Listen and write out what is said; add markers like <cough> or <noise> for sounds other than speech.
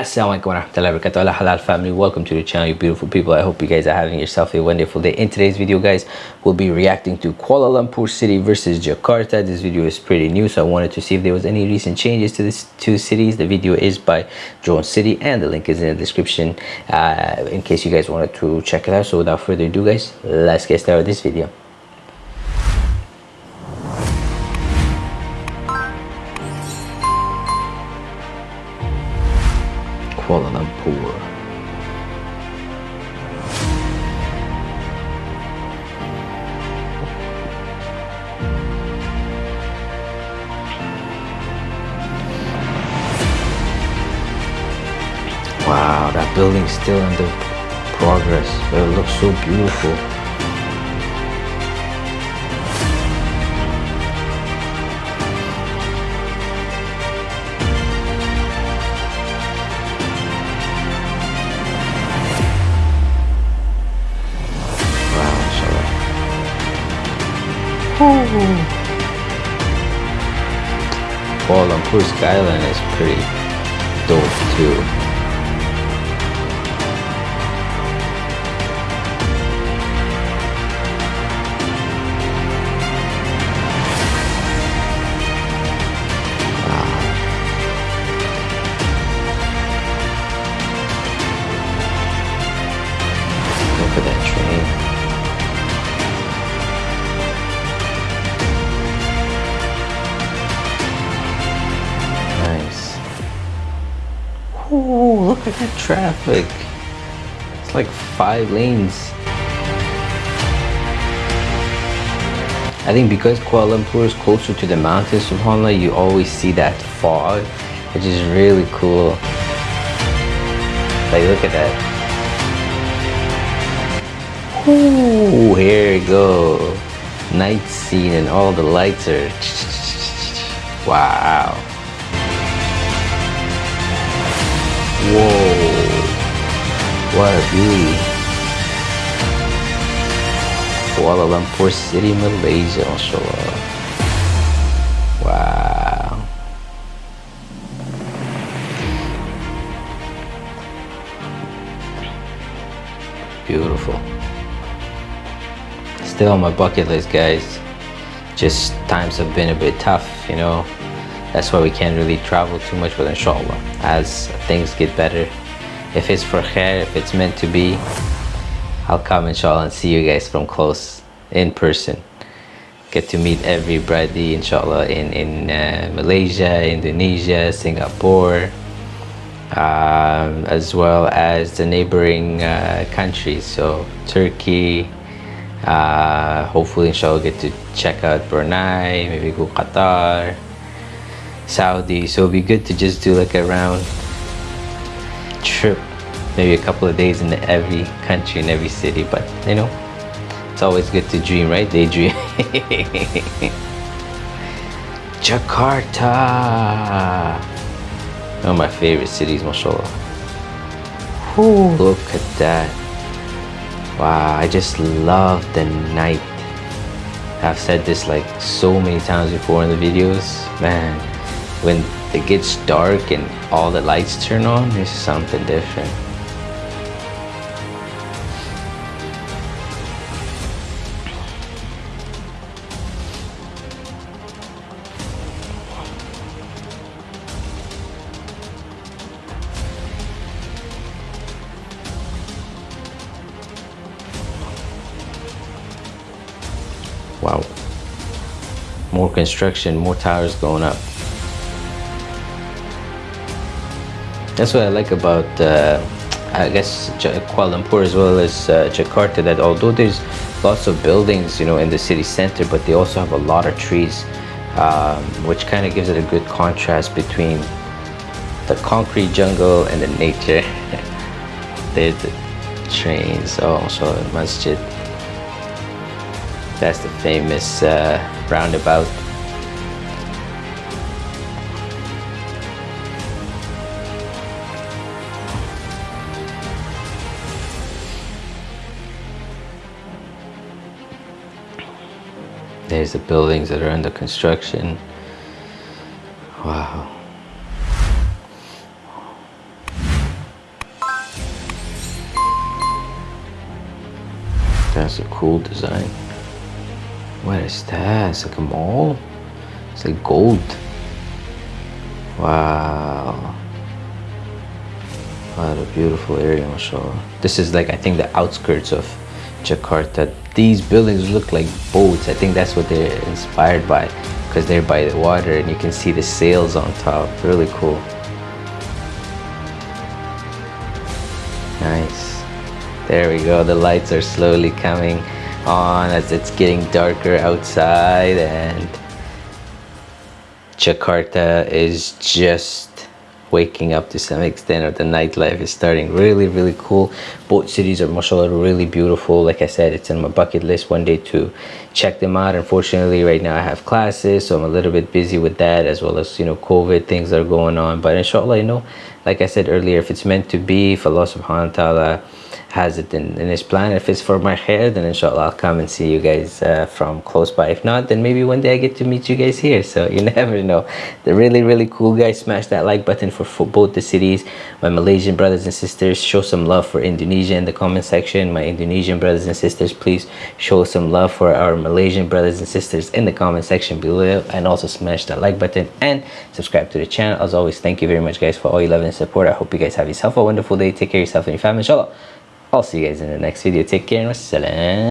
Assalamualaikum warahmatullahi wabarakatuh. Allah halal family. Welcome to the channel you beautiful people. I hope you guys are having yourself a wonderful day. In today's video guys we'll be reacting to kuala lumpur city versus jakarta. This video is pretty new so i wanted to see if there was any recent changes to these two cities. The video is by drone city and the link is in the description uh, in case you guys wanted to check it out. So without further ado guys let's get started with this video Kuala Lumpur. Wow, that building's still under progress, but it looks so beautiful. Kuala Lumpur skyline is pretty dope too. Look at that train. Look at that traffic. It's like five lanes. I think because Kuala Lumpur is closer to the mountains, subhanAllah, you always see that fog, which is really cool. Like, look at that. Ooh, here we go. Night scene and all the lights are... <laughs> Wow. What a beauty. Kuala Lumpur City, Malaysia, mashallah. Wow. Beautiful. Still on my bucket list, guys. Just times have been a bit tough, you know. That's why we can't really travel too much, but inshallah, as things get better, if it's for khair, if it's meant to be, I'll come inshallah and see you guys from close, in person. Get to meet every everybody inshallah in, in uh, Malaysia, Indonesia, Singapore, um, as well as the neighboring uh, countries. So Turkey, uh, hopefully inshallah get to check out Brunei, maybe go Qatar, Saudi. So it'll be good to just do like a round trip maybe a couple of days in every country in every city but you know it's always good to dream right? Daydream. <laughs> Jakarta. One of my favorite cities mashallah. Ooh, look at that. Wow I just love the night. I've said this like so many times before in the videos. Man when it gets dark and all the lights turn on it's something different Wow. More construction, more towers going up. That's what I like about, uh, I guess, Kuala Lumpur as well as uh, Jakarta, that although there's lots of buildings, you know, in the city center, but they also have a lot of trees, um, which kind of gives it a good contrast between the concrete jungle and the nature. <laughs> there's the trains, oh, so masjid. That's the famous uh, roundabout. There's the buildings that are under construction. Wow. That's a cool design. What is that? It's like a mall? It's like gold. Wow. What a beautiful area, mashallah. This is like, I think the outskirts of Jakarta. These buildings look like boats. I think that's what they're inspired by because they're by the water and you can see the sails on top. Really cool. Nice. There we go. The lights are slowly coming on as it's getting darker outside and Jakarta is just waking up to some extent or the nightlife is starting really really cool. Both cities are mashallah really beautiful. Like i said it's in my bucket list one day to check them out. Unfortunately right now i have classes so i'm a little bit busy with that as well as you know covid things are going on. But inshallah you know like i said earlier if it's meant to be if allah subhanahu wa ta'ala has it in, in his plan. If it's for my khair then inshallah i'll come and see you guys uh, from close by. If not then maybe one day i get to meet you guys here. So you <laughs> never know. The really really cool guys. Smash that like button for, for both the cities. My malaysian brothers and sisters show some love for indonesia in the comment section. My indonesian brothers and sisters please show some love for our malaysian brothers and sisters in the comment section below. And also smash that like button and subscribe to the channel. As always thank you very much guys for all your love and support. I hope you guys have yourself a wonderful day. Take care of yourself and your family inshallah I'll see you guys in the next video. Take care and wassalam.